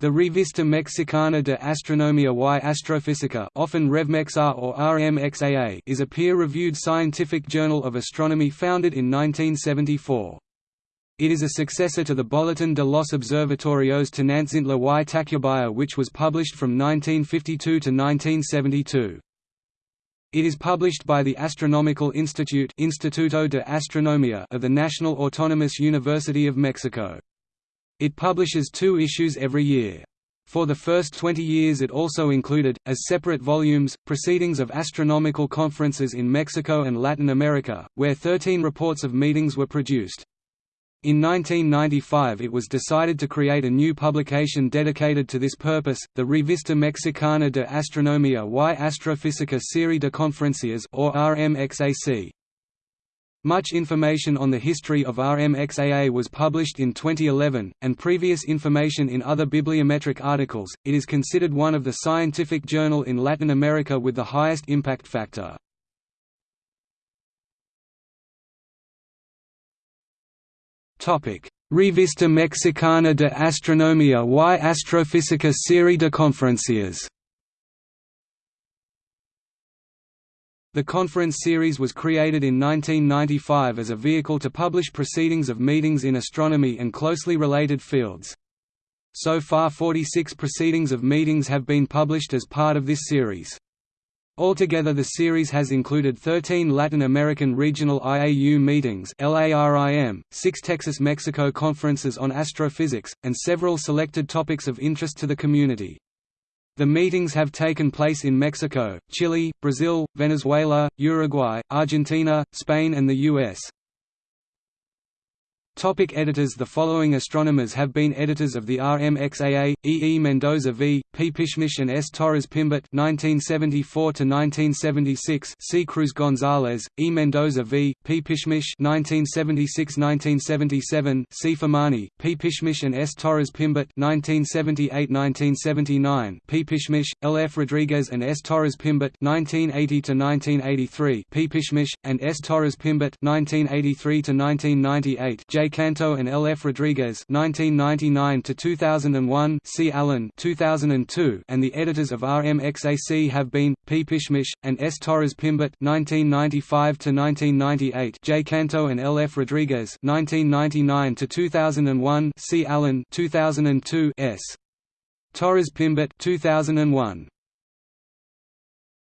The Revista Mexicana de Astronomía y Astrofísica often RevMexA or RMXAA is a peer-reviewed scientific journal of astronomy founded in 1974. It is a successor to the Boletín de los Observatorios Tonantzintla y Tacubaya which was published from 1952 to 1972. It is published by the Astronomical Institute Instituto de Astronomía of the National Autonomous University of Mexico. It publishes two issues every year. For the first 20 years it also included, as separate volumes, proceedings of astronomical conferences in Mexico and Latin America, where 13 reports of meetings were produced. In 1995 it was decided to create a new publication dedicated to this purpose, the Revista Mexicana de Astronomía y Astrofísica Serie de Conferencias or RMXAC. Much information on the history of RMXAA was published in 2011, and previous information in other bibliometric articles. It is considered one of the scientific journal in Latin America with the highest impact factor. Topic: Revista Mexicana de Astronomía y Astrofísica Serie de Conferencias. The conference series was created in 1995 as a vehicle to publish proceedings of meetings in astronomy and closely related fields. So far 46 proceedings of meetings have been published as part of this series. Altogether the series has included 13 Latin American Regional IAU meetings LARIM, 6 Texas-Mexico conferences on astrophysics, and several selected topics of interest to the community. The meetings have taken place in Mexico, Chile, Brazil, Venezuela, Uruguay, Argentina, Spain and the U.S. Topic editors The following astronomers have been editors of the RMXAA, E. E. Mendoza v. P. Pişmiş and S. Torres Peimbert 1974–1976 C. Cruz Gonzalez, E. Mendoza v. P. Pişmiş 1976–1977 C. Firmani, P. Pişmiş and S. Torres Peimbert 1978–1979 P. Pişmiş, L. F. Rodriguez and S. Torres Peimbert 1980–1983 P. Pişmiş, and S. Torres Peimbert 1983–1998 J. Canto and L. F. Rodriguez 1999 to 2001 C. Allen 2002 and the editors of RMXAC have been P. Pişmiş and S. Torres Peimbert 1995 to 1998 J. Canto and L. F. Rodriguez 1999 to 2001 C. Allen 2002 S. Torres Peimbert 2001